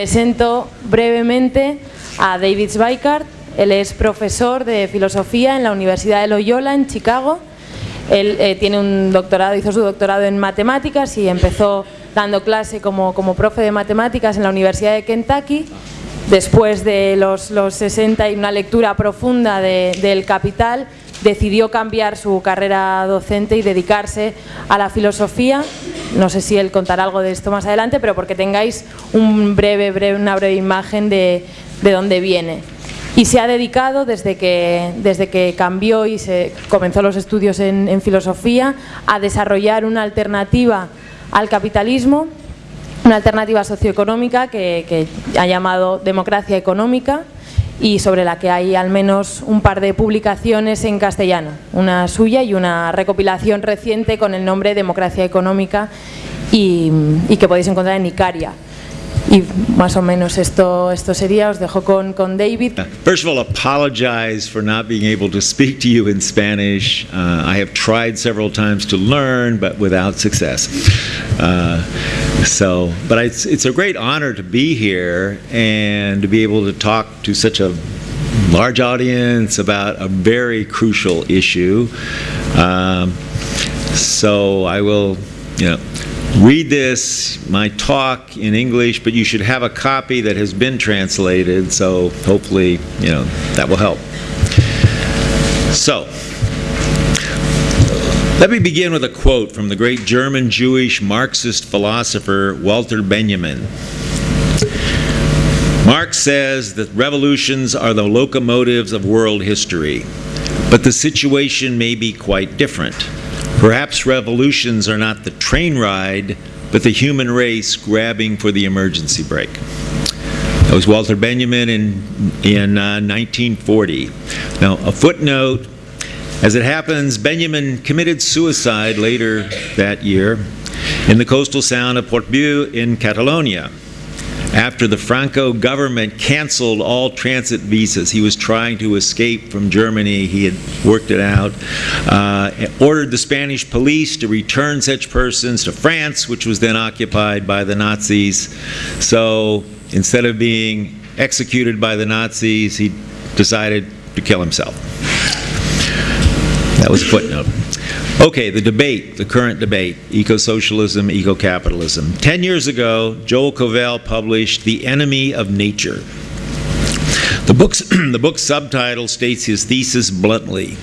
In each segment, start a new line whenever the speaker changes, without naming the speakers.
Presento brevemente a David Zweikart. Él es profesor de filosofía en la Universidad de Loyola en Chicago. Él eh, tiene un doctorado, hizo su doctorado en matemáticas y empezó dando clase como, como profe de matemáticas en la Universidad de Kentucky. Después de los, los 60 y una lectura profunda de, del Capital, decidió cambiar su carrera docente y dedicarse a la filosofía. No sé si él contará algo de esto más adelante, pero porque tengáis un breve, breve, una breve imagen de, de dónde viene. Y se ha dedicado desde que, desde que cambió y se comenzó los estudios en, filosofía a desarrollar una alternativa al capitalismo, una alternativa socioeconómica que ha llamado democracia económica y sobre la que hay al menos un par de publicaciones en castellano, una suya y una recopilación reciente con el nombre Democracia Económica y, que podéis encontrar en Icaria. Y más o menos esto, esto sería, os dejo con, con David.
First of all, apologize for not being able to speak to you in Spanish. Uh, I have tried several times to learn, but without success. Uh, so, but it's, it's a great honor to be here and to be able to talk to such a large audience about a very crucial issue. Um, so I will, you know, read this, my talk in English, but you should have a copy that has been translated, so hopefully, you know, that will help. So, let me begin with a quote from the great German Jewish Marxist philosopher Walter Benjamin. Marx says that revolutions are the locomotives of world history, but the situation may be quite different. Perhaps revolutions are not the train ride, but the human race grabbing for the emergency brake. That was Walter Benjamin in, in uh, 1940. Now, a footnote as it happens, Benjamin committed suicide later that year in the coastal town of Portbou in Catalonia. After the Franco government canceled all transit visas, he was trying to escape from Germany. He had worked it out. Uh, ordered the Spanish police to return such persons to France, which was then occupied by the Nazis. So instead of being executed by the Nazis, he decided to kill himself. That was a footnote. Okay, the debate, the current debate, eco-socialism, eco-capitalism. Ten years ago, Joel Kovel published The Enemy of Nature. The book's, the book's subtitle states his thesis bluntly,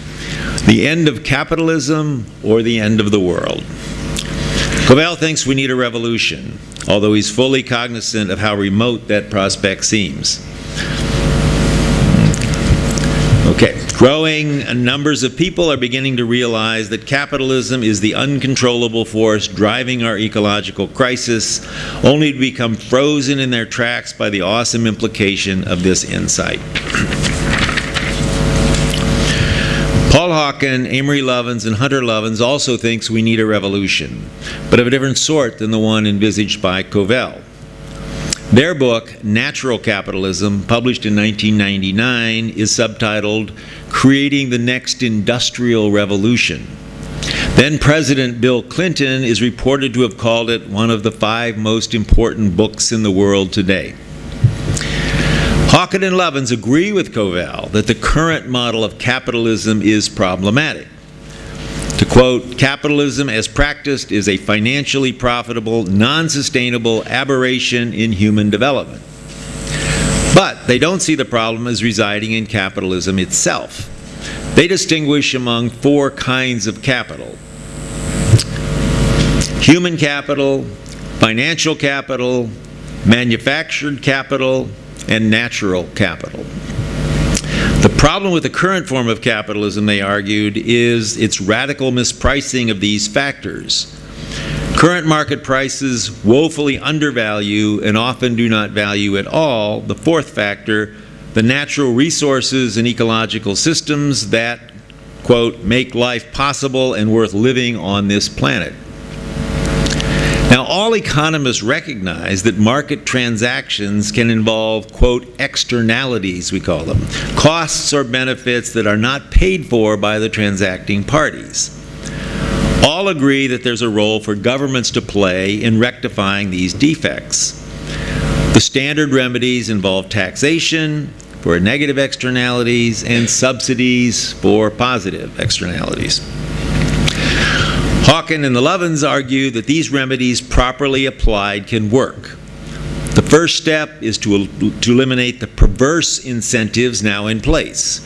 The End of Capitalism or the End of the World. Kovel thinks we need a revolution, although he's fully cognizant of how remote that prospect seems. Okay, growing numbers of people are beginning to realize that capitalism is the uncontrollable force driving our ecological crisis, only to become frozen in their tracks by the awesome implication of this insight. Paul Hawken, Amory Lovins, and Hunter Lovins also thinks we need a revolution, but of a different sort than the one envisaged by Kovel. Their book, Natural Capitalism, published in 1999, is subtitled Creating the Next Industrial Revolution. Then President Bill Clinton is reported to have called it one of the five most important books in the world today. Hawken and Lovins agree with Kovel that the current model of capitalism is problematic. To quote, capitalism as practiced is a financially profitable, non-sustainable aberration in human development. But they don't see the problem as residing in capitalism itself. They distinguish among four kinds of capital. Human capital, financial capital, manufactured capital, and natural capital. The problem with the current form of capitalism, they argued, is its radical mispricing of these factors. Current market prices woefully undervalue and often do not value at all the fourth factor, the natural resources and ecological systems that, quote, make life possible and worth living on this planet. Now, all economists recognize that market transactions can involve, quote, externalities, we call them, costs or benefits that are not paid for by the transacting parties. All agree that there's a role for governments to play in rectifying these defects. The standard remedies involve taxation for negative externalities and subsidies for positive externalities. Hawken and the Lovins argue that these remedies properly applied can work. The first step is to, to eliminate the perverse incentives now in place.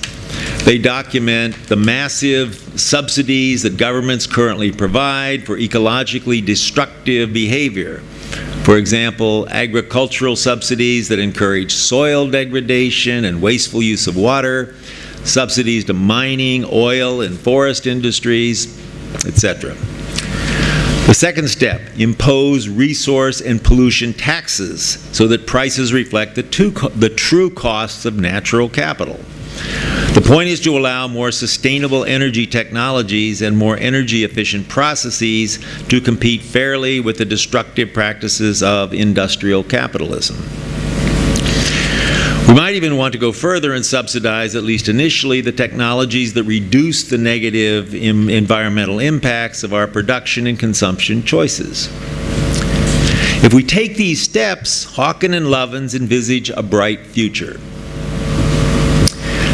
They document the massive subsidies that governments currently provide for ecologically destructive behavior. For example, agricultural subsidies that encourage soil degradation and wasteful use of water, subsidies to mining, oil, and forest industries, etc. The second step, impose resource and pollution taxes so that prices reflect the, the true costs of natural capital. The point is to allow more sustainable energy technologies and more energy efficient processes to compete fairly with the destructive practices of industrial capitalism. We might even want to go further and subsidize, at least initially, the technologies that reduce the negative environmental impacts of our production and consumption choices. If we take these steps, Hawken and Lovins envisage a bright future.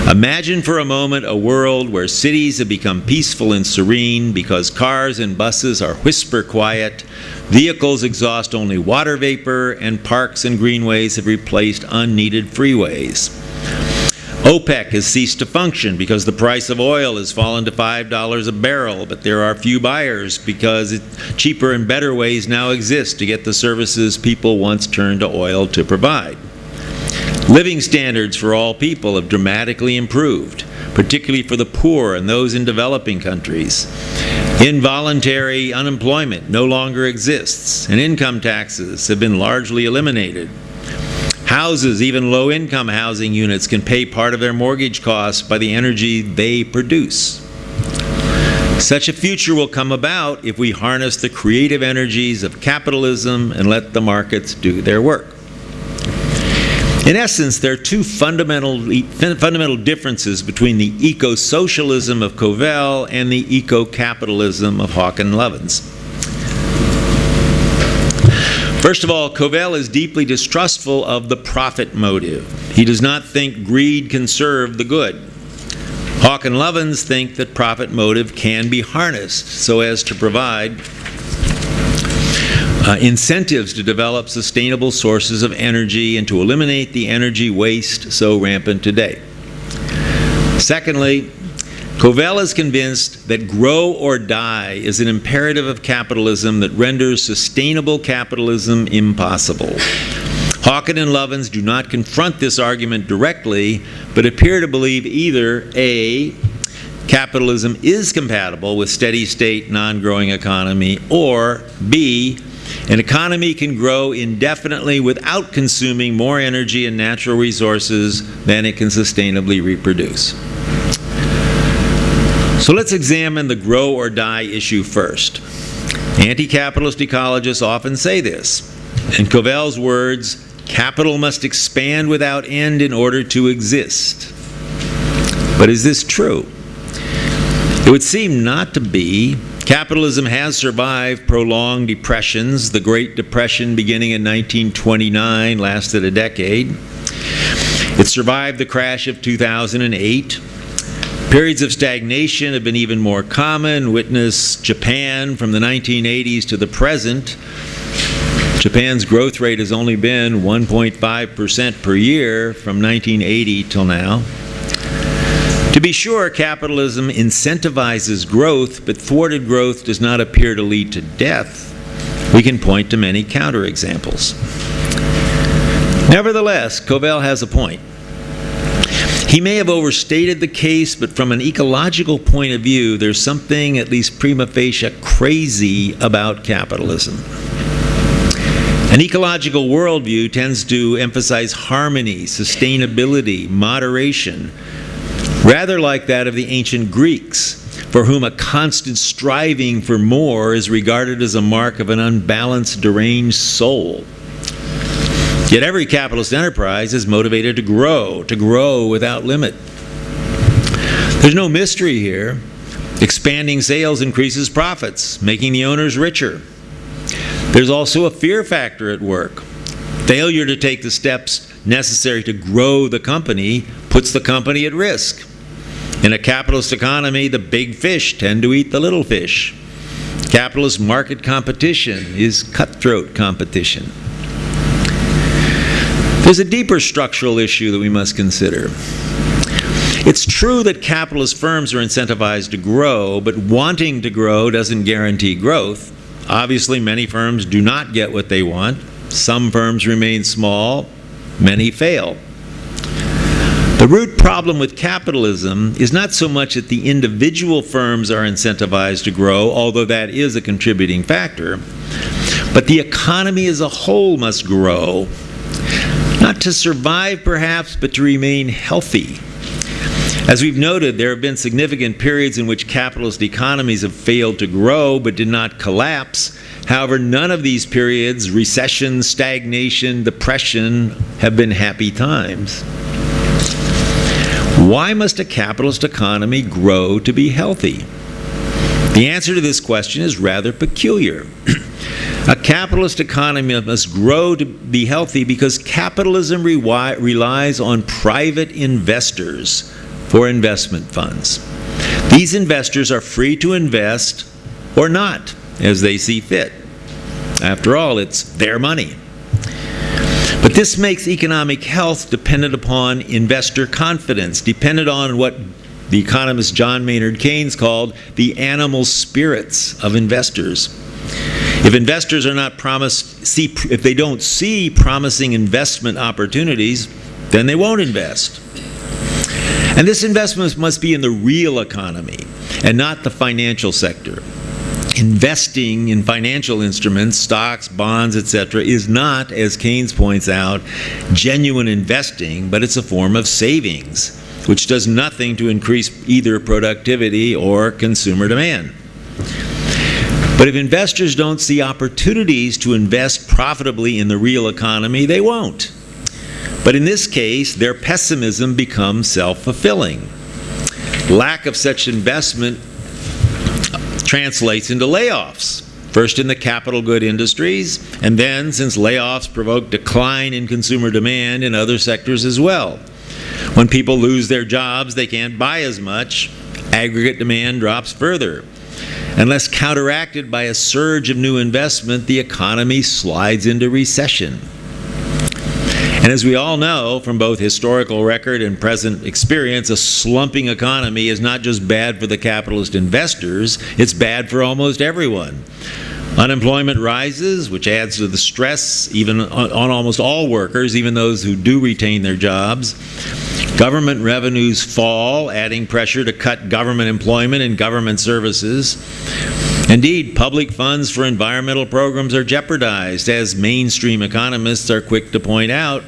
Imagine for a moment a world where cities have become peaceful and serene because cars and buses are whisper quiet, vehicles exhaust only water vapor, and parks and greenways have replaced unneeded freeways. OPEC has ceased to function because the price of oil has fallen to $5 a barrel, but there are few buyers because cheaper and better ways now exist to get the services people once turned to oil to provide. Living standards for all people have dramatically improved, particularly for the poor and those in developing countries. Involuntary unemployment no longer exists, and income taxes have been largely eliminated. Houses, even low income housing units, can pay part of their mortgage costs by the energy they produce. Such a future will come about if we harness the creative energies of capitalism and let the markets do their work. In essence, there are two fundamental, fundamental differences between the eco-socialism of Kovel and the eco-capitalism of Hawken Lovins. First of all, Kovel is deeply distrustful of the profit motive. He does not think greed can serve the good. Hawken Lovins think that profit motive can be harnessed so as to provide uh, incentives to develop sustainable sources of energy and to eliminate the energy waste so rampant today. Secondly, Kovel is convinced that grow or die is an imperative of capitalism that renders sustainable capitalism impossible. Hawken and Lovins do not confront this argument directly, but appear to believe either A, capitalism is compatible with steady state non-growing economy, or B, an economy can grow indefinitely without consuming more energy and natural resources than it can sustainably reproduce. So let's examine the grow or die issue first. Anti-capitalist ecologists often say this. In Kovel's words, capital must expand without end in order to exist. But is this true? It would seem not to be Capitalism has survived prolonged depressions. The Great Depression, beginning in 1929, lasted a decade. It survived the crash of 2008. Periods of stagnation have been even more common. Witness Japan from the 1980s to the present. Japan's growth rate has only been 1.5% per year from 1980 till now. To be sure, capitalism incentivizes growth, but thwarted growth does not appear to lead to death. We can point to many counterexamples. Nevertheless, Kovel has a point. He may have overstated the case, but from an ecological point of view, there's something, at least prima facie, crazy about capitalism. An ecological worldview tends to emphasize harmony, sustainability, moderation, rather like that of the ancient Greeks, for whom a constant striving for more is regarded as a mark of an unbalanced, deranged soul. Yet every capitalist enterprise is motivated to grow, to grow without limit. There's no mystery here. Expanding sales increases profits, making the owners richer. There's also a fear factor at work. Failure to take the steps necessary to grow the company puts the company at risk. In a capitalist economy, the big fish tend to eat the little fish. Capitalist market competition is cutthroat competition. There's a deeper structural issue that we must consider. It's true that capitalist firms are incentivized to grow, but wanting to grow doesn't guarantee growth. Obviously, many firms do not get what they want. Some firms remain small, many fail. The root problem with capitalism is not so much that the individual firms are incentivized to grow, although that is a contributing factor, but the economy as a whole must grow, not to survive perhaps, but to remain healthy. As we've noted, there have been significant periods in which capitalist economies have failed to grow but did not collapse. However, none of these periods, recession, stagnation, depression, have been happy times. Why must a capitalist economy grow to be healthy? The answer to this question is rather peculiar. a capitalist economy must grow to be healthy because capitalism relies on private investors for investment funds. These investors are free to invest or not as they see fit. After all, it's their money. But this makes economic health dependent upon investor confidence, dependent on what the economist John Maynard Keynes called the animal spirits of investors. If investors are not promised, see, if they don't see promising investment opportunities, then they won't invest. And this investment must be in the real economy and not the financial sector. Investing in financial instruments, stocks, bonds, etc., is not, as Keynes points out, genuine investing, but it's a form of savings, which does nothing to increase either productivity or consumer demand. But if investors don't see opportunities to invest profitably in the real economy, they won't. But in this case, their pessimism becomes self-fulfilling. Lack of such investment translates into layoffs. First in the capital good industries, and then, since layoffs provoke decline in consumer demand in other sectors as well. When people lose their jobs, they can't buy as much. Aggregate demand drops further. Unless counteracted by a surge of new investment, the economy slides into recession. And as we all know from both historical record and present experience, a slumping economy is not just bad for the capitalist investors, it's bad for almost everyone. Unemployment rises, which adds to the stress even on, almost all workers, even those who do retain their jobs. Government revenues fall, adding pressure to cut government employment and government services. Indeed, public funds for environmental programs are jeopardized, as mainstream economists are quick to point out,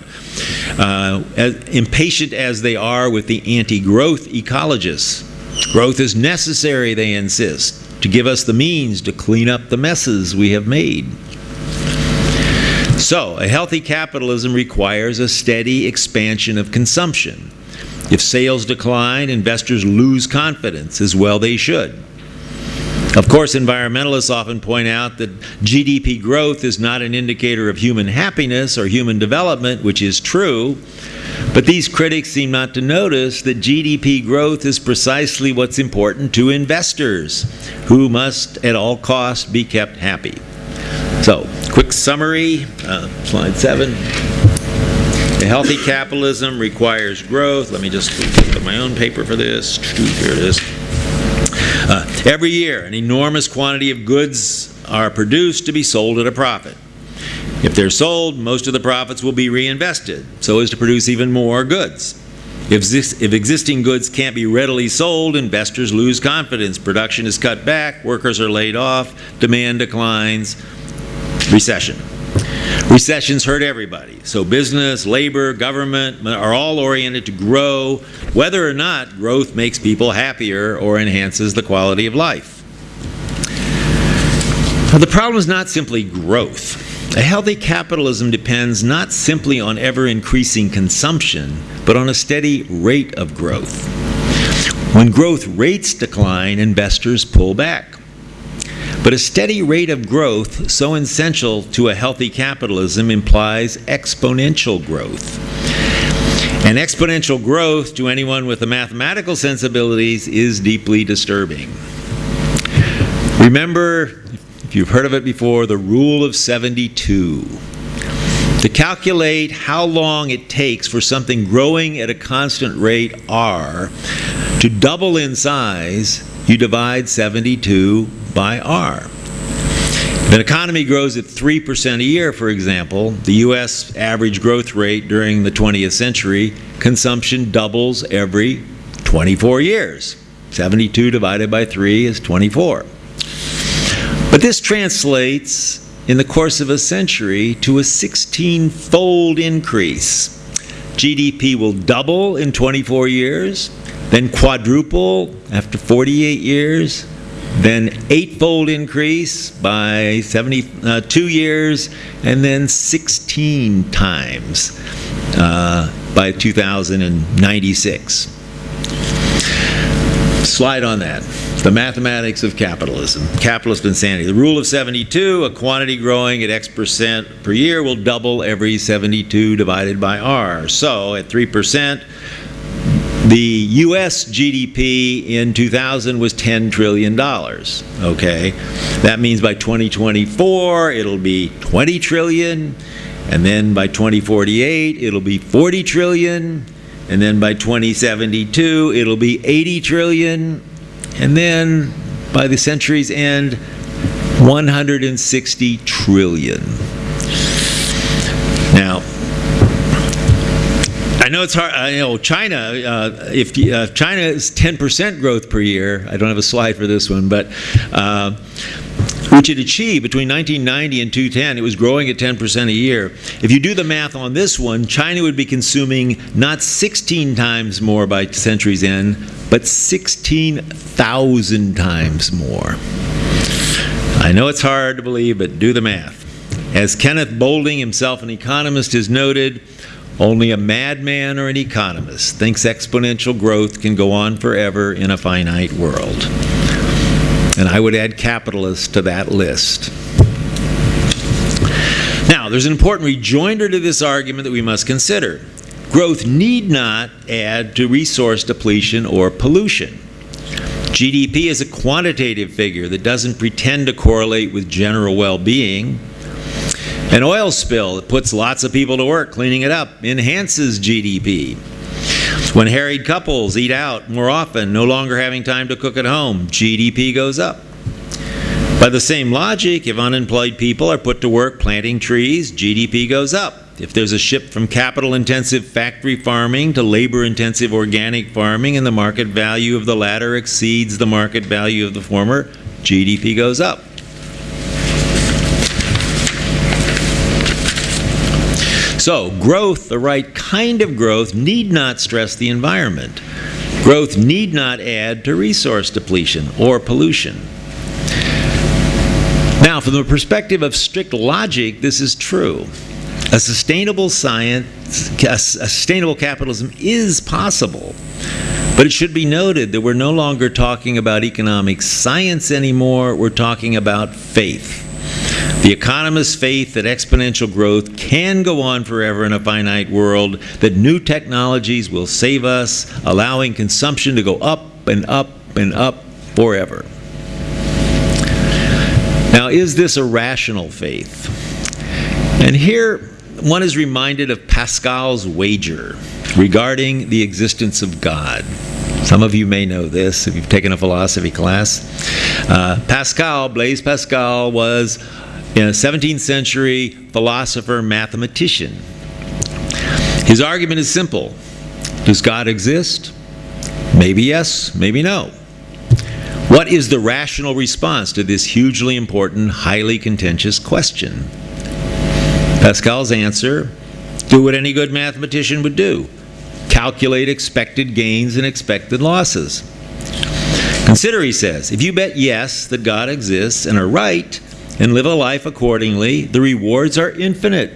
uh, as impatient as they are with the anti-growth ecologists. Growth is necessary, they insist, to give us the means to clean up the messes we have made. So, a healthy capitalism requires a steady expansion of consumption. If sales decline, investors lose confidence, as well they should. Of course, environmentalists often point out that GDP growth is not an indicator of human happiness or human development, which is true, but these critics seem not to notice that GDP growth is precisely what's important to investors, who must at all costs be kept happy. So, quick summary, uh, slide seven. A healthy capitalism requires growth. Let me just put my own paper for this. Here it is. Every year, an enormous quantity of goods are produced to be sold at a profit. If they're sold, most of the profits will be reinvested, so as to produce even more goods. If, this, if, existing goods can't be readily sold, investors lose confidence. Production is cut back, workers are laid off, demand declines, recession. Recessions hurt everybody. So business, labor, government are all oriented to grow, whether or not growth makes people happier or enhances the quality of life. The problem is not simply growth. A healthy capitalism depends not simply on ever-increasing consumption, but on a steady rate of growth. When growth rates decline, investors pull back. But a steady rate of growth, so essential to a healthy capitalism, implies exponential growth. And exponential growth to anyone with the mathematical sensibilities is deeply disturbing. Remember, if you've heard of it before, the rule of 72. To calculate how long it takes for something growing at a constant rate r to double in size, you divide 72 by r. If an economy grows at 3% a year, for example, the U.S. average growth rate during the 20th century, consumption doubles every 24 years. 72 divided by 3 is 24. But this translates in the course of a century to a 16 fold increase. GDP will double in 24 years, then quadruple after 48 years, then eightfold increase by 72 uh, years, and then 16 times uh, by 2096. Slide on that. The mathematics of capitalism, capitalist insanity. The rule of 72, a quantity growing at X percent per year will double every 72 divided by R. So at 3%, the U.S. GDP in 2000 was $10 trillion. Okay, that means by 2024 it'll be 20 trillion, and then by 2048 it'll be 40 trillion, and then by 2072 it'll be 80 trillion, and then by the century's end, 160 trillion. Now, I know it's hard. I know China. Uh, if uh, China is 10% growth per year, I don't have a slide for this one, but uh, which it achieved between 1990 and 2010. It was growing at 10% a year. If you do the math on this one, China would be consuming not 16 times more by century's end, but 16,000 times more. I know it's hard to believe, but do the math. As Kenneth Boulding, himself an economist, has noted, only a madman or an economist thinks exponential growth can go on forever in a finite world. And I would add capitalists to that list. Now, there's an important rejoinder to this argument that we must consider. Growth need not add to resource depletion or pollution. GDP is a quantitative figure that doesn't pretend to correlate with general well-being. An oil spill that puts lots of people to work cleaning it up enhances GDP. When harried couples eat out more often, no longer having time to cook at home, GDP goes up. By the same logic, if unemployed people are put to work planting trees, GDP goes up. If there's a shift from capital intensive factory farming to labor intensive organic farming and the market value of the latter exceeds the market value of the former, GDP goes up. So, growth, the right kind of growth, need not stress the environment. Growth need not add to resource depletion or pollution. Now, from the perspective of strict logic, this is true. A sustainable science, a sustainable capitalism is possible. But it should be noted that we're no longer talking about economic science anymore, we're talking about faith. The economist's faith that exponential growth can go on forever in a finite world, that new technologies will save us, allowing consumption to go up and up and up forever. Now, is this a rational faith? And here, one is reminded of Pascal's wager regarding the existence of God. Some of you may know this if you've taken a philosophy class. Uh, Pascal, Blaise Pascal, was a 17th century philosopher mathematician. His argument is simple Does God exist? Maybe yes, maybe no. What is the rational response to this hugely important, highly contentious question? Pascal's answer do what any good mathematician would do calculate expected gains and expected losses. Consider, he says, if you bet yes that God exists and are right, and live a life accordingly, the rewards are infinite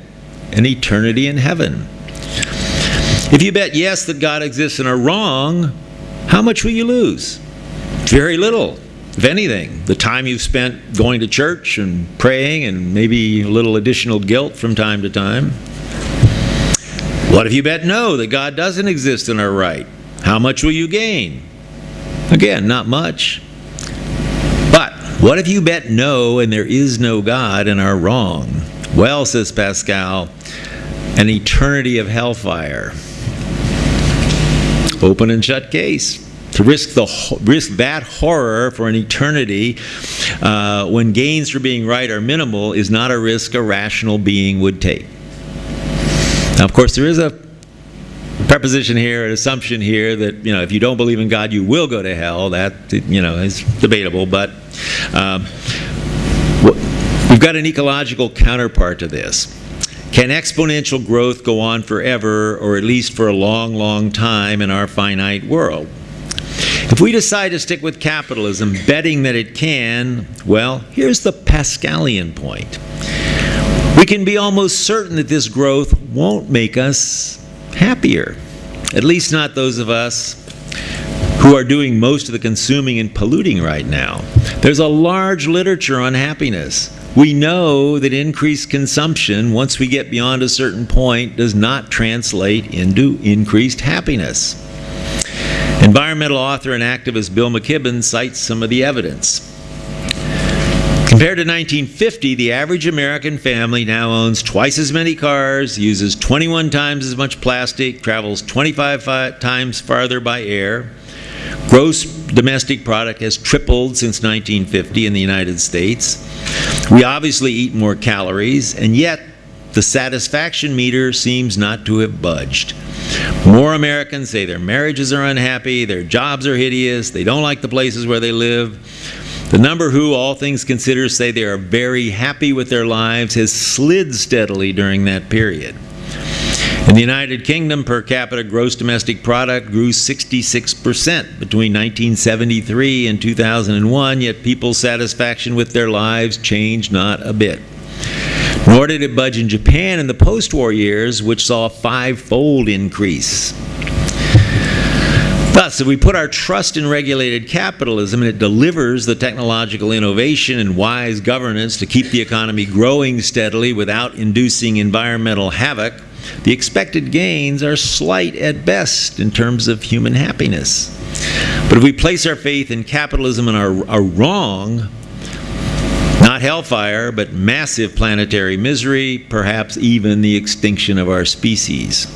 and eternity in heaven. If you bet yes that God exists and are wrong, how much will you lose? Very little. if anything, the time you've spent going to church and praying and maybe a little additional guilt from time to time? What if you bet no, that God doesn't exist in our right? How much will you gain? Again, not much. What if you bet no and there is no God and are wrong? Well, says Pascal, an eternity of hellfire. Open and shut case. To risk, the, risk that horror for an eternity uh, when gains for being right are minimal is not a risk a rational being would take. Now, of course, there is a preposition here, an assumption here that you know if you don't believe in God, you will go to hell. That you know is debatable, but um, we've got an ecological counterpart to this. Can exponential growth go on forever, or at least for a long, long time in our finite world? If we decide to stick with capitalism, betting that it can, well, here's the Pascalian point. We can be almost certain that this growth won't make us happier, at least not those of us who are doing most of the consuming and polluting right now. There's a large literature on happiness. We know that increased consumption, once we get beyond a certain point, does not translate into increased happiness. Environmental author and activist Bill McKibben cites some of the evidence. Compared to 1950, the average American family now owns twice as many cars, uses 21 times as much plastic, travels 25 times farther by air. Gross domestic product has tripled since 1950 in the United States. We obviously eat more calories, and yet the satisfaction meter seems not to have budged. More Americans say their marriages are unhappy, their jobs are hideous, they don't like the places where they live. The number who, all things considered, say they are very happy with their lives has slid steadily during that period. In the United Kingdom, per capita gross domestic product grew 66% between 1973 and 2001, yet people's satisfaction with their lives changed not a bit. Nor did it budge in Japan in the post war years, which saw a five fold increase. Thus, if we put our trust in regulated capitalism and it delivers the technological innovation and wise governance to keep the economy growing steadily without inducing environmental havoc, the expected gains are slight at best in terms of human happiness. But if we place our faith in capitalism and are, are wrong, not hellfire, but massive planetary misery, perhaps even the extinction of our species.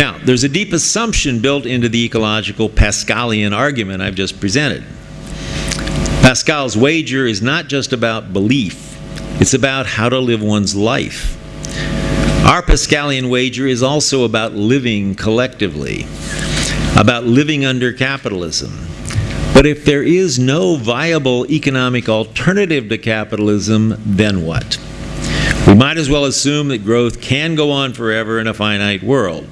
Now, there's a deep assumption built into the ecological Pascalian argument I've just presented. Pascal's wager is not just about belief, it's about how to live one's life. Our Pascalian wager is also about living collectively, about living under capitalism, but if there is no viable economic alternative to capitalism, then what? We might as well assume that growth can go on forever in a finite world.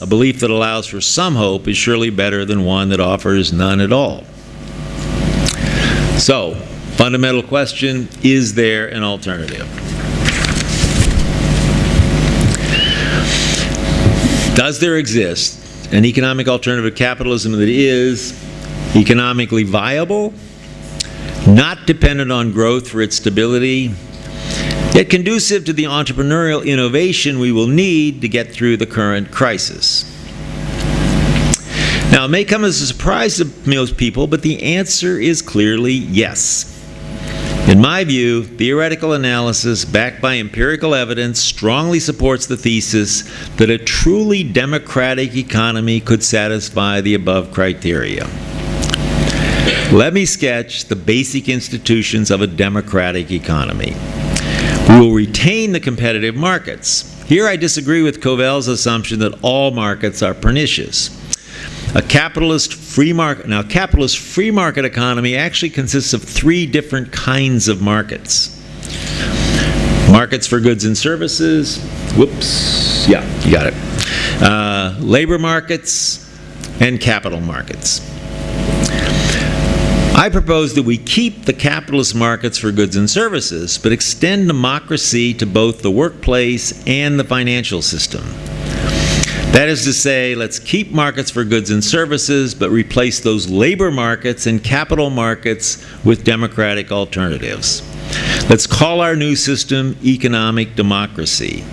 A belief that allows for some hope is surely better than one that offers none at all. So, fundamental question is there an alternative? Does there exist an economic alternative to capitalism that is economically viable, not dependent on growth for its stability, yet conducive to the entrepreneurial innovation we will need to get through the current crisis. Now, it may come as a surprise to most people, but the answer is clearly yes. In my view, theoretical analysis backed by empirical evidence strongly supports the thesis that a truly democratic economy could satisfy the above criteria. Let me sketch the basic institutions of a democratic economy. We will retain the competitive markets. Here I disagree with Kovel's assumption that all markets are pernicious. A capitalist free market now capitalist free market economy actually consists of three different kinds of markets. Markets for goods and services, whoops, yeah, you got it. Uh, labor markets and capital markets. I propose that we keep the capitalist markets for goods and services, but extend democracy to both the workplace and the financial system. That is to say, let's keep markets for goods and services, but replace those labor markets and capital markets with democratic alternatives. Let's call our new system economic democracy.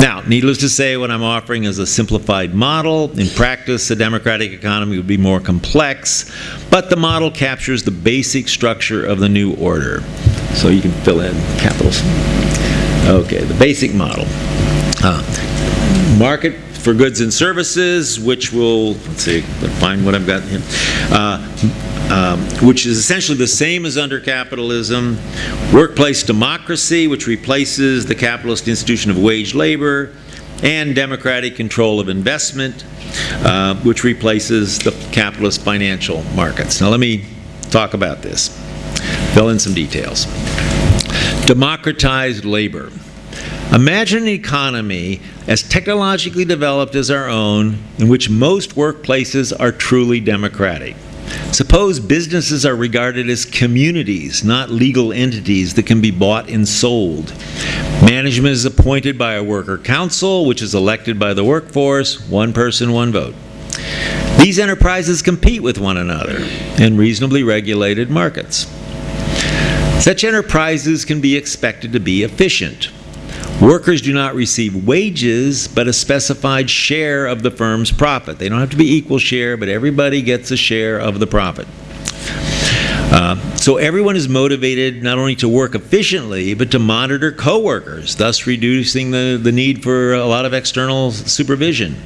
Now, needless to say, what I'm offering is a simplified model. In practice, a democratic economy would be more complex, but the model captures the basic structure of the new order. So you can fill in capitals. Okay, the basic model. Uh, market for goods and services, which will, let's see, find what I've got here, uh, um, which is essentially the same as under capitalism. Workplace democracy, which replaces the capitalist institution of wage labor, and democratic control of investment, uh, which replaces the capitalist financial markets. Now let me talk about this, fill in some details. Democratized labor. Imagine an economy as technologically developed as our own, in which most workplaces are truly democratic. Suppose businesses are regarded as communities, not legal entities that can be bought and sold. Management is appointed by a worker council, which is elected by the workforce, one person, one vote. These enterprises compete with one another in reasonably regulated markets. Such enterprises can be expected to be efficient. Workers do not receive wages, but a specified share of the firm's profit. They don't have to be equal share, but everybody gets a share of the profit. Uh, so everyone is motivated not only to work efficiently, but to monitor coworkers, thus reducing the, the need for a lot of external supervision.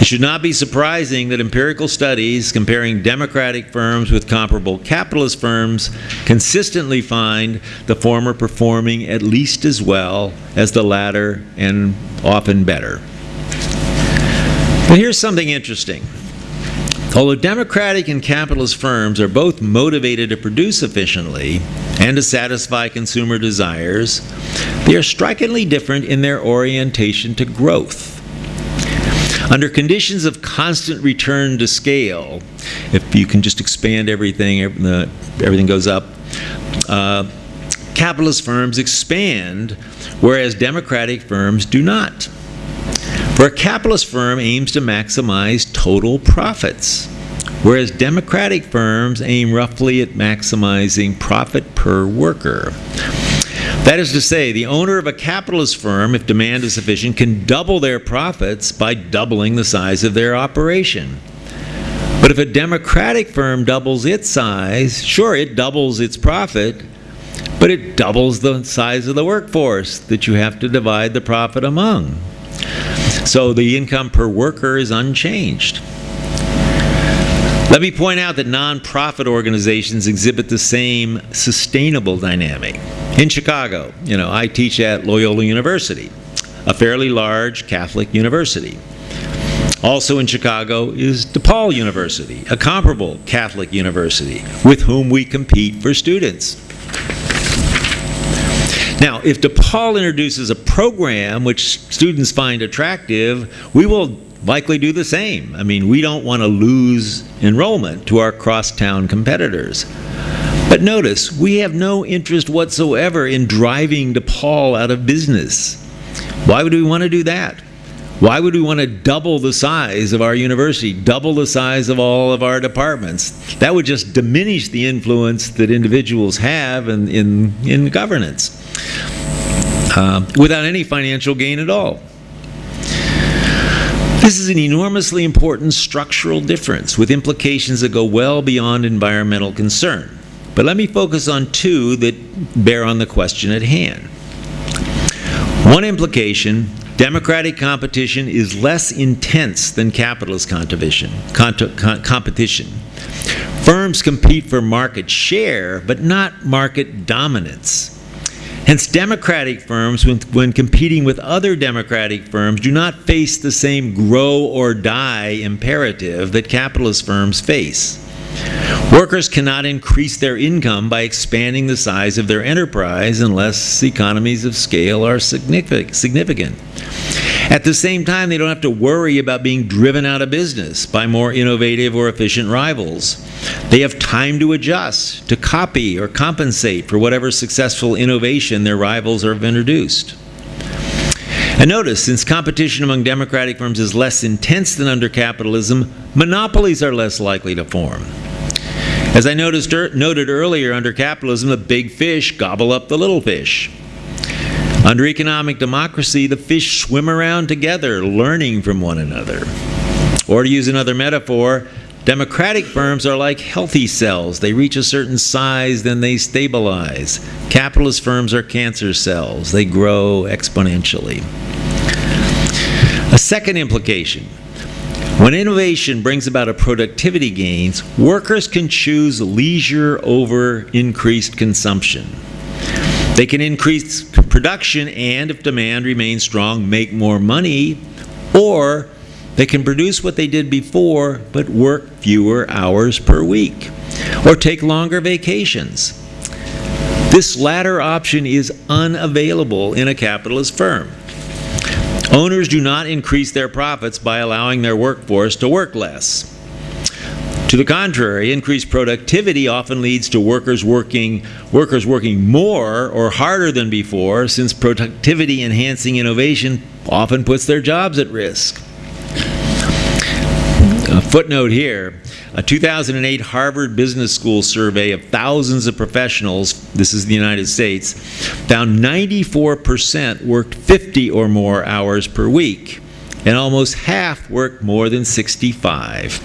It should not be surprising that empirical studies comparing democratic firms with comparable capitalist firms consistently find the former performing at least as well as the latter and often better. But here's something interesting. Although democratic and capitalist firms are both motivated to produce efficiently and to satisfy consumer desires, they are strikingly different in their orientation to growth. Under conditions of constant return to scale, if you can just expand everything, everything goes up, uh, capitalist firms expand, whereas democratic firms do not. For a capitalist firm aims to maximize total profits, whereas democratic firms aim roughly at maximizing profit per worker. That is to say, the owner of a capitalist firm, if demand is sufficient, can double their profits by doubling the size of their operation. But if a democratic firm doubles its size, sure, it doubles its profit, but it doubles the size of the workforce that you have to divide the profit among. So the income per worker is unchanged. Let me point out that nonprofit organizations exhibit the same sustainable dynamic. In Chicago, you know, I teach at Loyola University, a fairly large Catholic university. Also in Chicago is DePaul University, a comparable Catholic university with whom we compete for students. Now, if DePaul introduces a program which students find attractive, we will likely do the same. I mean, we don't want to lose enrollment to our crosstown competitors. But notice, we have no interest whatsoever in driving DePaul out of business. Why would we want to do that? Why would we want to double the size of our university, double the size of all of our departments? That would just diminish the influence that individuals have in, in, in governance uh, without any financial gain at all. This is an enormously important structural difference with implications that go well beyond environmental concern. But let me focus on two that bear on the question at hand. One implication democratic competition is less intense than capitalist competition. competition. Firms compete for market share, but not market dominance. Hence, democratic firms, when, when, competing with other democratic firms, do not face the same grow or die imperative that capitalist firms face. Workers cannot increase their income by expanding the size of their enterprise unless economies of scale are significant. At the same time, they don't have to worry about being driven out of business by more innovative or efficient rivals. They have time to adjust, to copy or compensate for whatever successful innovation their rivals have introduced. And notice, since competition among democratic firms is less intense than under capitalism, monopolies are less likely to form. As I noticed, er, noted earlier, under capitalism, the big fish gobble up the little fish. Under economic democracy, the fish swim around together, learning from one another. Or to use another metaphor, democratic firms are like healthy cells. They reach a certain size, then they stabilize. Capitalist firms are cancer cells. They grow exponentially. A second implication when innovation brings about a productivity gains, workers can choose leisure over increased consumption. They can increase production and, if demand remains strong, make more money, or they can produce what they did before but work fewer hours per week, or take longer vacations. This latter option is unavailable in a capitalist firm. Owners do not increase their profits by allowing their workforce to work less. To the contrary, increased productivity often leads to workers working, workers working more or harder than before, since productivity enhancing innovation often puts their jobs at risk. A footnote here a 2008 Harvard Business School survey of thousands of professionals, this is the United States, found 94% worked 50 or more hours per week, and almost half worked more than 65.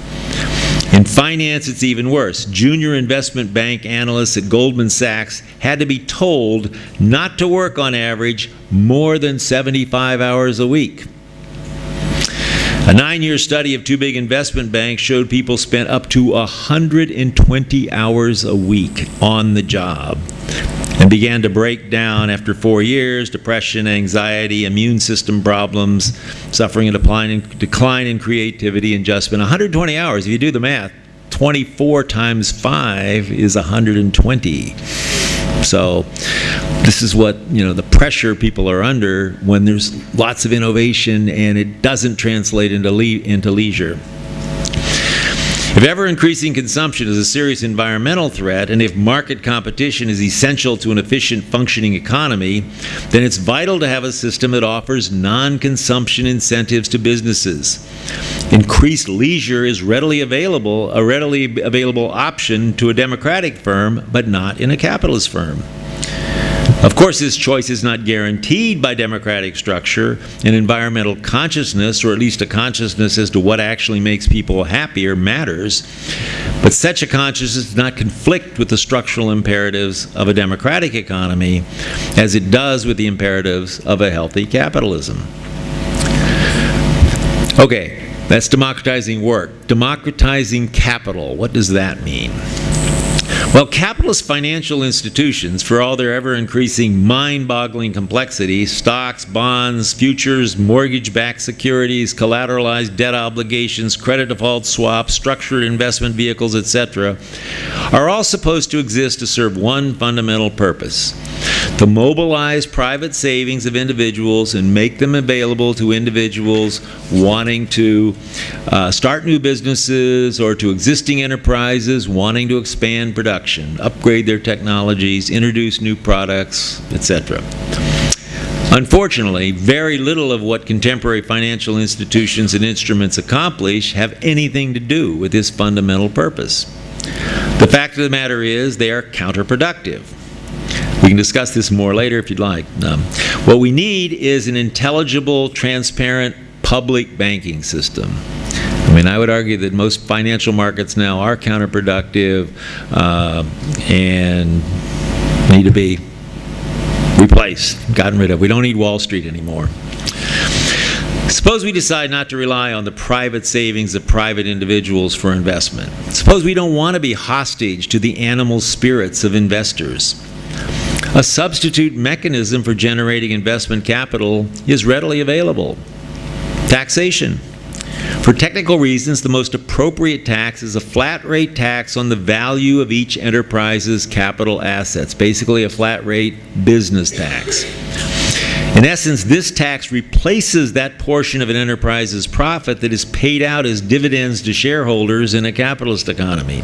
In finance, it's even worse. Junior investment bank analysts at Goldman Sachs had to be told not to work on average more than 75 hours a week. A nine-year study of two big investment banks showed people spent up to 120 hours a week on the job and began to break down after four years, depression, anxiety, immune system problems, suffering a decline in, creativity and just 120 hours. If you do the math, 24 times 5 is 120. So this is what, you know, the pressure people are under when there's lots of innovation and it doesn't translate into, le into leisure. If ever increasing consumption is a serious environmental threat, and if market competition is essential to an efficient functioning economy, then it's vital to have a system that offers non consumption incentives to businesses. Increased leisure is readily available, a readily available option to a democratic firm, but not in a capitalist firm. Of course, this choice is not guaranteed by democratic structure and environmental consciousness, or at least a consciousness as to what actually makes people happier matters. But such a consciousness does not conflict with the structural imperatives of a democratic economy as it does with the imperatives of a healthy capitalism. Okay, that's democratizing work. Democratizing capital, what does that mean? Well, capitalist financial institutions, for all their ever increasing mind boggling complexity stocks, bonds, futures, mortgage backed securities, collateralized debt obligations, credit default swaps, structured investment vehicles, etc., are all supposed to exist to serve one fundamental purpose to mobilize private savings of individuals and make them available to individuals wanting to uh, start new businesses or to existing enterprises wanting to expand production, upgrade their technologies, introduce new products, etc. Unfortunately, very little of what contemporary financial institutions and instruments accomplish have anything to do with this fundamental purpose. The fact of the matter is they are counterproductive. We can discuss this more later if you'd like. Um, what we need is an intelligible, transparent, public banking system. I mean, I would argue that most financial markets now are counterproductive uh, and need to be replaced, gotten rid of. We don't need Wall Street anymore. Suppose we decide not to rely on the private savings of private individuals for investment. Suppose we don't want to be hostage to the animal spirits of investors. A substitute mechanism for generating investment capital is readily available. Taxation. For technical reasons, the most appropriate tax is a flat rate tax on the value of each enterprise's capital assets, basically a flat rate business tax. In essence, this tax replaces that portion of an enterprise's profit that is paid out as dividends to shareholders in a capitalist economy.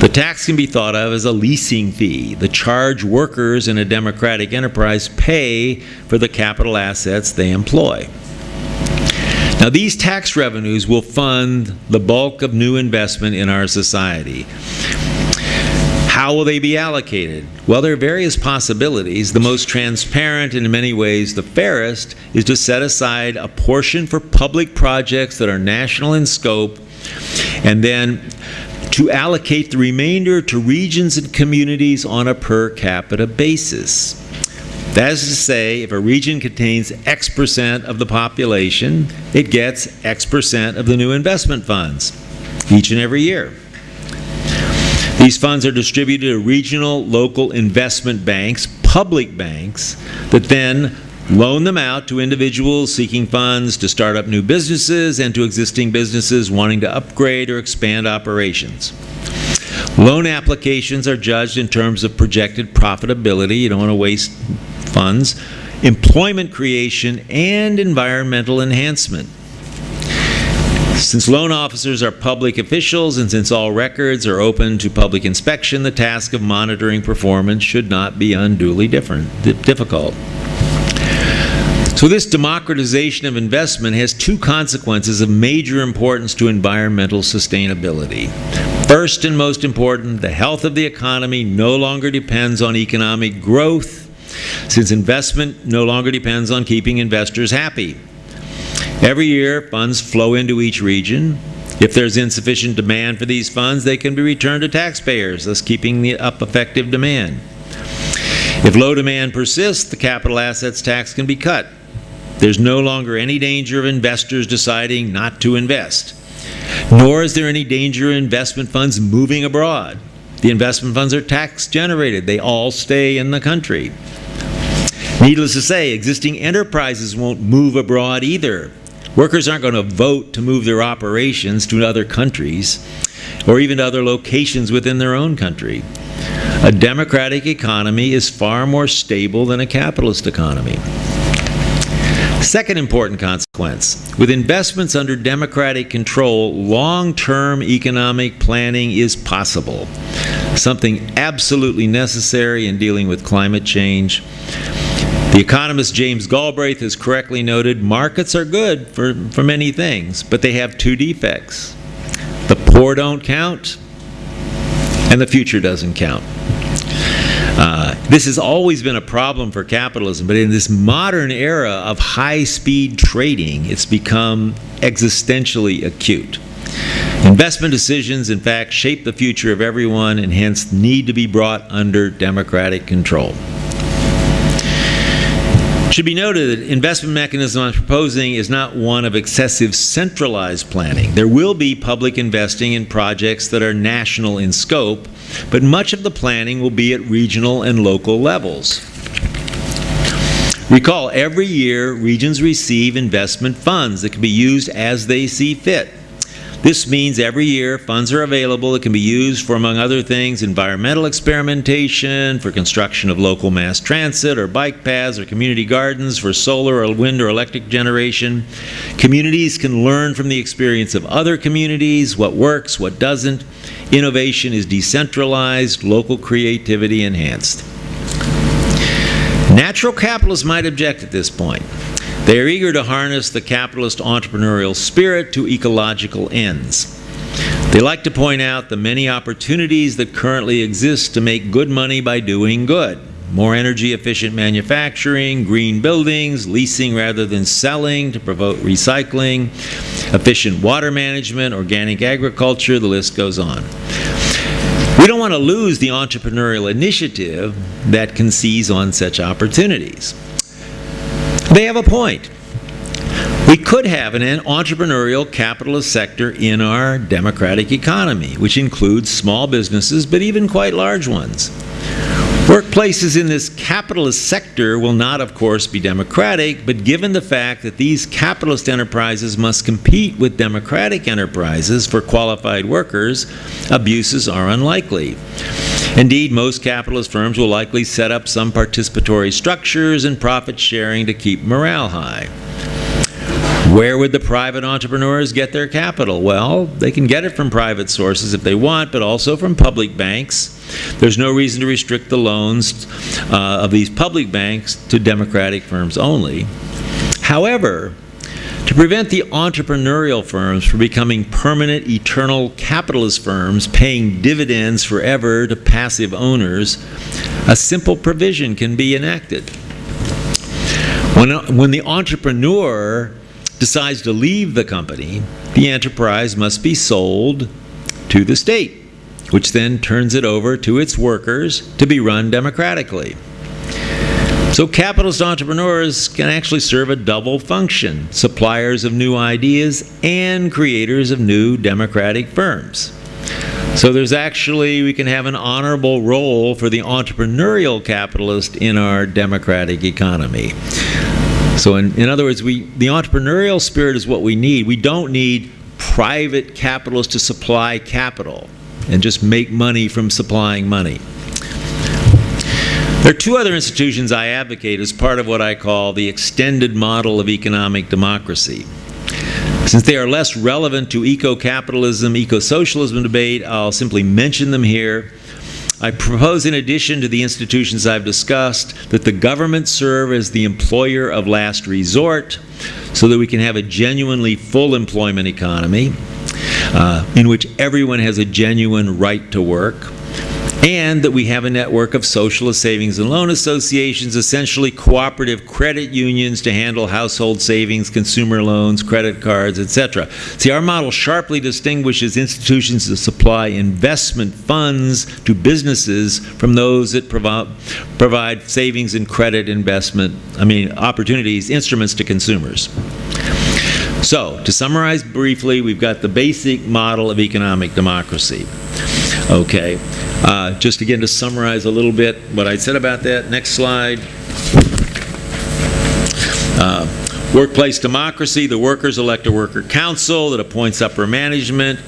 The tax can be thought of as a leasing fee, the charge workers in a democratic enterprise pay for the capital assets they employ. Now, these tax revenues will fund the bulk of new investment in our society. How will they be allocated? Well, there are various possibilities. The most transparent and in many ways the fairest is to set aside a portion for public projects that are national in scope and then to allocate the remainder to regions and communities on a per capita basis. That is to say, if a region contains X percent of the population, it gets X percent of the new investment funds each and every year. These funds are distributed to regional, local investment banks, public banks, that then loan them out to individuals seeking funds to start up new businesses and to existing businesses wanting to upgrade or expand operations. Loan applications are judged in terms of projected profitability. You don't want to waste funds, employment creation, and environmental enhancement. Since loan officers are public officials and since all records are open to public inspection, the task of monitoring performance should not be unduly difficult. So this democratization of investment has two consequences of major importance to environmental sustainability. First and most important, the health of the economy no longer depends on economic growth since investment no longer depends on keeping investors happy. Every year, funds flow into each region. If there's insufficient demand for these funds, they can be returned to taxpayers, thus keeping the up effective demand. If low demand persists, the capital assets tax can be cut. There's no longer any danger of investors deciding not to invest. Nor is there any danger of investment funds moving abroad. The investment funds are tax generated. They all stay in the country. Needless to say, existing enterprises won't move abroad either. Workers aren't going to vote to move their operations to other countries or even to other locations within their own country. A democratic economy is far more stable than a capitalist economy. Second important consequence with investments under democratic control, long term economic planning is possible, something absolutely necessary in dealing with climate change. The economist James Galbraith has correctly noted markets are good for, for many things, but they have two defects. The poor don't count, and the future doesn't count. Uh, this has always been a problem for capitalism, but in this modern era of high speed trading, it's become existentially acute. Investment decisions, in fact, shape the future of everyone and hence need to be brought under democratic control should be noted that the investment mechanism I'm proposing is not one of excessive centralized planning. There will be public investing in projects that are national in scope, but much of the planning will be at regional and local levels. Recall, every year regions receive investment funds that can be used as they see fit. This means every year funds are available that can be used for, among other things, environmental experimentation, for construction of local mass transit or bike paths or community gardens, for solar or wind or electric generation. Communities can learn from the experience of other communities, what works, what doesn't. Innovation is decentralized, local creativity enhanced. Natural capitalists might object at this point. They are eager to harness the capitalist entrepreneurial spirit to ecological ends. They like to point out the many opportunities that currently exist to make good money by doing good. More energy efficient manufacturing, green buildings, leasing rather than selling to promote recycling, efficient water management, organic agriculture, the list goes on. We don't want to lose the entrepreneurial initiative that can seize on such opportunities. They have a point. We could have an entrepreneurial capitalist sector in our democratic economy, which includes small businesses, but even quite large ones. Workplaces in this capitalist sector will not, of course, be democratic, but given the fact that these capitalist enterprises must compete with democratic enterprises for qualified workers, abuses are unlikely. Indeed, most capitalist firms will likely set up some participatory structures and profit sharing to keep morale high. Where would the private entrepreneurs get their capital? Well, they can get it from private sources if they want, but also from public banks. There's no reason to restrict the loans uh, of these public banks to democratic firms only. However, to prevent the entrepreneurial firms from becoming permanent, eternal capitalist firms paying dividends forever to passive owners, a simple provision can be enacted. When, uh, when the entrepreneur decides to leave the company, the enterprise must be sold to the state, which then turns it over to its workers to be run democratically. So capitalist entrepreneurs can actually serve a double function, suppliers of new ideas and creators of new democratic firms. So there's actually, we can have an honorable role for the entrepreneurial capitalist in our democratic economy. So in, in other words, we, the entrepreneurial spirit is what we need. We don't need private capitalists to supply capital and just make money from supplying money. There are two other institutions I advocate as part of what I call the extended model of economic democracy. Since they are less relevant to eco-capitalism, eco-socialism debate, I'll simply mention them here I propose, in addition to the institutions I've discussed, that the government serve as the employer of last resort so that we can have a genuinely full employment economy uh, in which everyone has a genuine right to work and that we have a network of socialist savings and loan associations, essentially cooperative credit unions to handle household savings, consumer loans, credit cards, etc. See, our model sharply distinguishes institutions that supply investment funds to businesses from those that provi provide savings and credit investment, I mean, opportunities, instruments to consumers. So, to summarize briefly, we've got the basic model of economic democracy. Okay, uh, just again to summarize a little bit what I said about that. Next slide. Uh, workplace democracy, the workers elect a worker council that appoints upper management.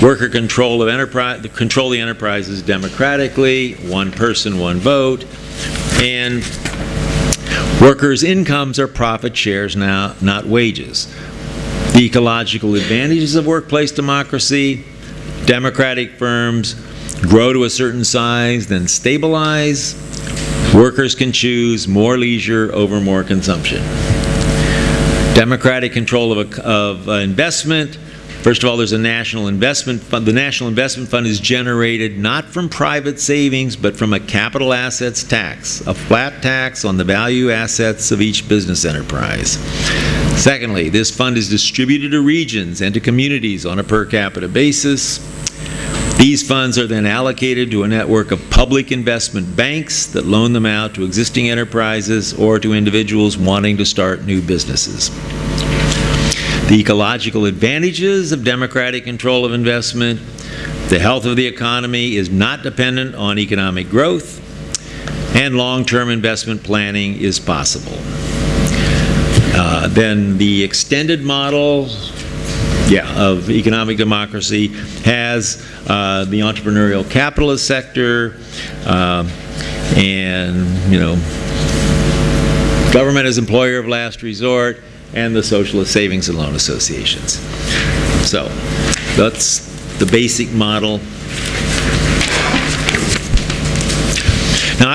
Worker control of enterprise, the control the enterprises democratically, one person, one vote. And workers' incomes are profit shares now, not wages. The ecological advantages of workplace democracy, democratic firms grow to a certain size, then stabilize. Workers can choose more leisure over more consumption. Democratic control of, a, of investment. First of all, there's a national investment fund. The National Investment Fund is generated not from private savings, but from a capital assets tax, a flat tax on the value assets of each business enterprise. Secondly, this fund is distributed to regions and to communities on a per capita basis. These funds are then allocated to a network of public investment banks that loan them out to existing enterprises or to individuals wanting to start new businesses. The ecological advantages of democratic control of investment, the health of the economy is not dependent on economic growth, and long-term investment planning is possible. Uh, then the extended model yeah, of economic democracy has uh, the entrepreneurial capitalist sector uh, and, you know, government as employer of last resort and the socialist savings and loan associations. So that's the basic model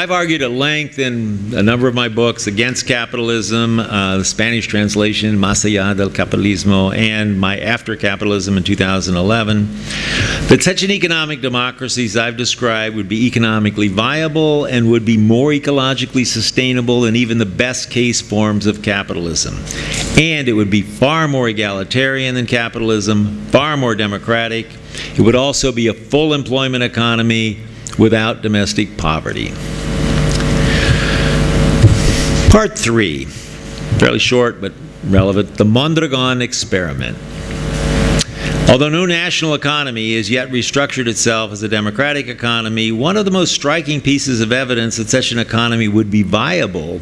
I've argued at length in a number of my books against capitalism, uh, the Spanish translation, Más allá del capitalismo, and my After Capitalism in 2011, that such an economic democracy as I've described would be economically viable and would be more ecologically sustainable than even the best case forms of capitalism. And it would be far more egalitarian than capitalism, far more democratic. It would also be a full employment economy without domestic poverty. Part three, fairly short but relevant, the Mondragon experiment. Although no national economy has yet restructured itself as a democratic economy, one of the most striking pieces of evidence that such an economy would be viable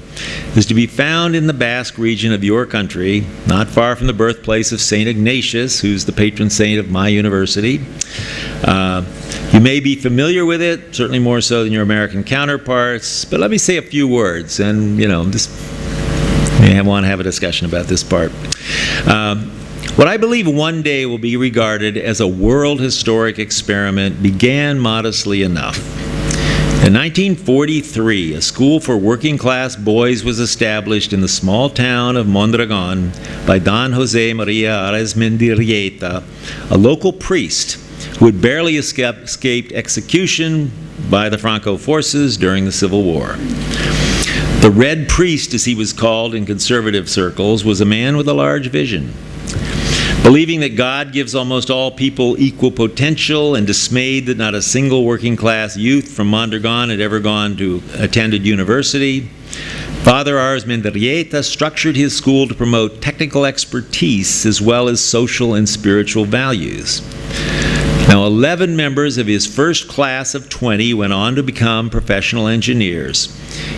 is to be found in the Basque region of your country, not far from the birthplace of St. Ignatius, who's the patron saint of my university. Uh, you may be familiar with it, certainly more so than your American counterparts, but let me say a few words, and you know, just may want to have a discussion about this part. Um, what I believe one day will be regarded as a world historic experiment began modestly enough. In 1943, a school for working class boys was established in the small town of Mondragon by Don Jose Maria Arizmendiarrieta, a local priest who had barely escaped execution by the Franco forces during the Civil War. The Red Priest, as he was called in conservative circles, was a man with a large vision. Believing that God gives almost all people equal potential and dismayed that not a single working class youth from Mondragon had ever gone to attended university, Father Arizmendiarrieta structured his school to promote technical expertise as well as social and spiritual values. Now, 11 members of his first class of 20 went on to become professional engineers.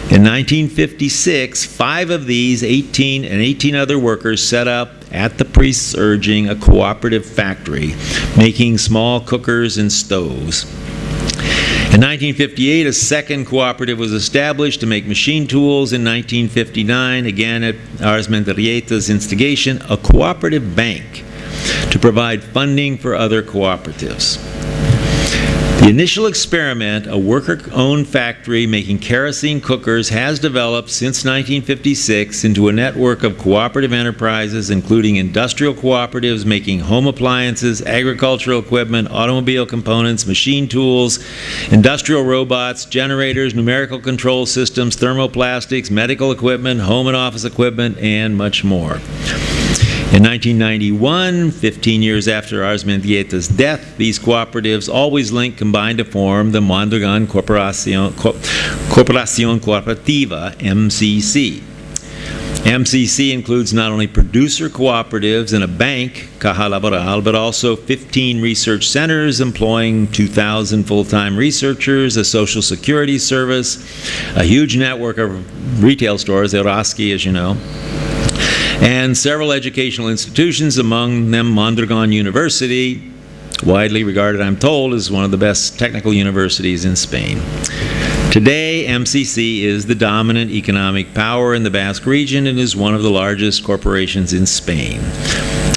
In 1956, five of these 18 and 18 other workers set up, at the priest's urging, a cooperative factory making small cookers and stoves. In 1958, a second cooperative was established to make machine tools. In 1959, again at Arizmendiarrieta's instigation, a cooperative bank to provide funding for other cooperatives. The initial experiment, a worker-owned factory making kerosene cookers, has developed since 1956 into a network of cooperative enterprises, including industrial cooperatives making home appliances, agricultural equipment, automobile components, machine tools, industrial robots, generators, numerical control systems, thermoplastics, medical equipment, home and office equipment, and much more. In 1991, 15 years after Arizmendiarrieta's death, these cooperatives always linked combined to form the Mondragon Corporacion, Corporacion Cooperativa, MCC. MCC includes not only producer cooperatives and a bank, Caja Laboral, but also 15 research centers employing 2,000 full-time researchers, a social security service, a huge network of retail stores, Eroski, as you know, and several educational institutions, among them Mondragon University, widely regarded, I'm told, as one of the best technical universities in Spain. Today, MCC is the dominant economic power in the Basque region and is one of the largest corporations in Spain.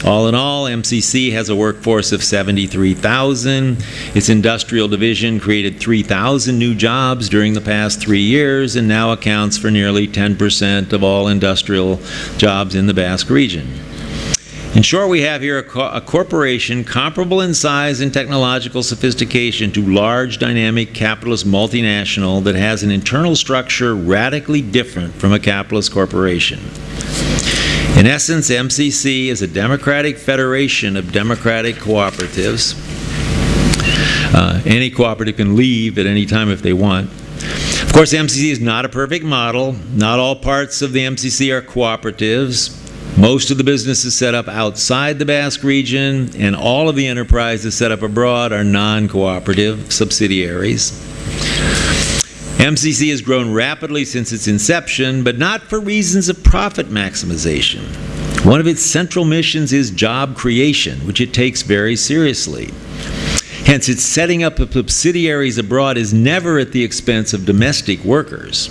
All in all, MCC has a workforce of 73,000. Its industrial division created 3,000 new jobs during the past three years and now accounts for nearly 10% of all industrial jobs in the Basque region. In short, we have here a, co a, corporation comparable in size and technological sophistication to large dynamic capitalist multinational that has an internal structure radically different from a capitalist corporation. In essence, MCC is a democratic federation of democratic cooperatives. Uh, any cooperative can leave at any time if they want. Of course, MCC is not a perfect model. Not all parts of the MCC are cooperatives. Most of the businesses set up outside the Basque region, and all of the enterprises set up abroad are non-cooperative subsidiaries. MCC has grown rapidly since its inception, but not for reasons of profit maximization. One of its central missions is job creation, which it takes very seriously. Hence, its setting up of subsidiaries abroad is never at the expense of domestic workers.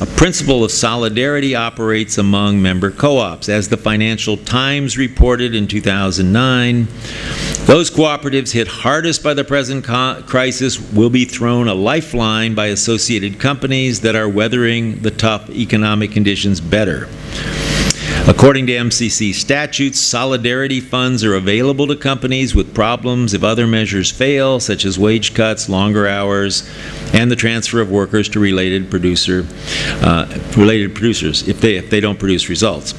A principle of solidarity operates among member co-ops. As the Financial Times reported in 2009, those cooperatives hit hardest by the present crisis will be thrown a lifeline by associated companies that are weathering the tough economic conditions better. According to MCC statutes, solidarity funds are available to companies with problems if other measures fail, such as wage cuts, longer hours, and the transfer of workers to related producer, uh, related producers if they if they don't produce results.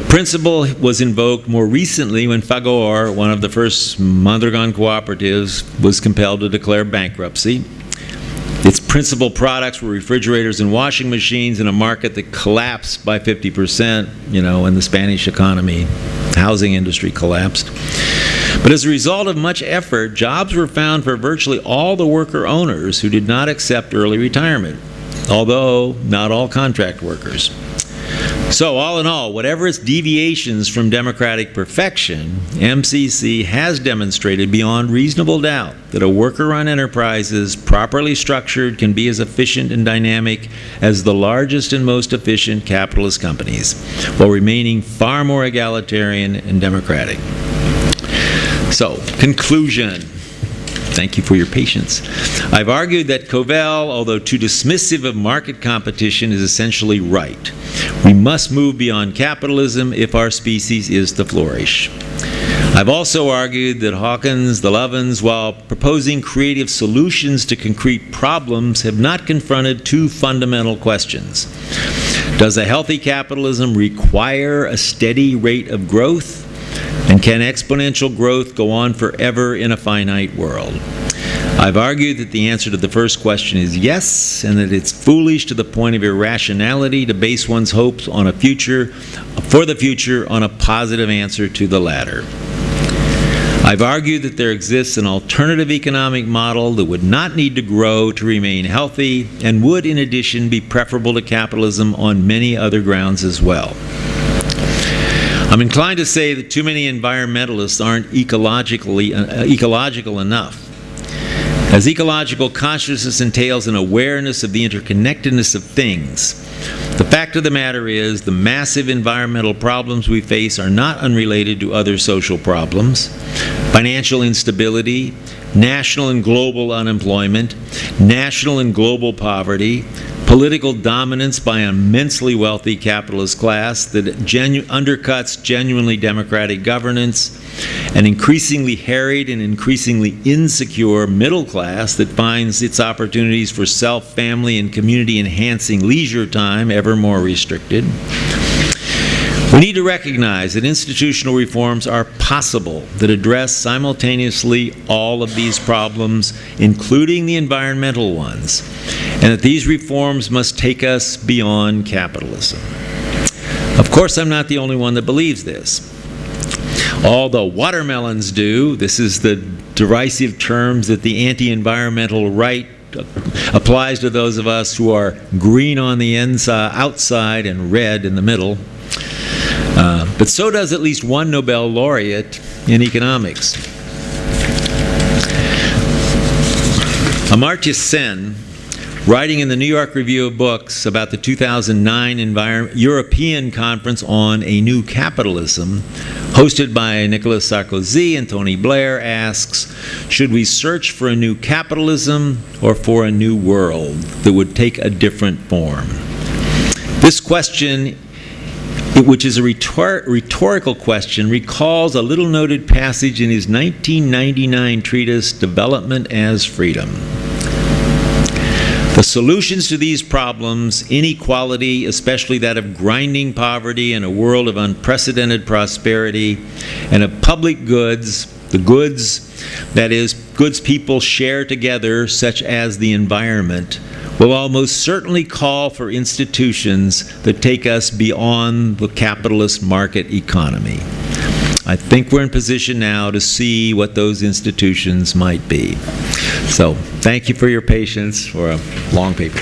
The principle was invoked more recently when Fagor, one of the first Mondragon cooperatives, was compelled to declare bankruptcy. Its principal products were refrigerators and washing machines in a market that collapsed by 50%, you know, when the Spanish economy, housing industry collapsed. But as a result of much effort, jobs were found for virtually all the worker owners who did not accept early retirement, although not all contract workers. So, all in all, whatever its deviations from democratic perfection, MCC has demonstrated beyond reasonable doubt that a worker run enterprises, properly structured, can be as efficient and dynamic as the largest and most efficient capitalist companies, while remaining far more egalitarian and democratic. So, conclusion. Thank you for your patience. I've argued that Kovel, although too dismissive of market competition, is essentially right. We must move beyond capitalism if our species is to flourish. I've also argued that Hawkins, the Lovins, while proposing creative solutions to concrete problems, have not confronted two fundamental questions. Does a healthy capitalism require a steady rate of growth? And can exponential growth go on forever in a finite world? I've argued that the answer to the first question is yes, and that it's foolish to the point of irrationality to base one's hopes on a future, for the future, on a positive answer to the latter. I've argued that there exists an alternative economic model that would not need to grow to remain healthy and would, in addition, be preferable to capitalism on many other grounds as well. I'm inclined to say that too many environmentalists aren't ecologically, uh, ecological enough. As ecological consciousness entails an awareness of the interconnectedness of things, the fact of the matter is the massive environmental problems we face are not unrelated to other social problems. Financial instability, national and global unemployment, national and global poverty, political dominance by an immensely wealthy capitalist class that genu undercuts genuinely democratic governance, an increasingly harried and increasingly insecure middle class that finds its opportunities for self, family, and community enhancing leisure time ever more restricted. We need to recognize that institutional reforms are possible that address simultaneously all of these problems, including the environmental ones, and that these reforms must take us beyond capitalism. Of course, I'm not the only one that believes this. All the watermelons do. This is the derisive terms that the anti-environmental right applies to those of us who are green on the inside, outside and red in the middle. Uh, but so does at least one Nobel laureate in economics. Amartya Sen, writing in the New York Review of Books about the 2009 European Conference on a New Capitalism, hosted by Nicolas Sarkozy and Tony Blair, asks, should we search for a new capitalism or for a new world that would take a different form? This question which is a rhetor rhetorical question, recalls a little noted passage in his 1999 treatise, Development as Freedom. The solutions to these problems, inequality, especially that of grinding poverty in a world of unprecedented prosperity, and of public goods, the goods, that is, goods people share together, such as the environment, will almost certainly call for institutions that take us beyond the capitalist market economy. I think we're in position now to see what those institutions might be. So thank you for your patience for a long paper.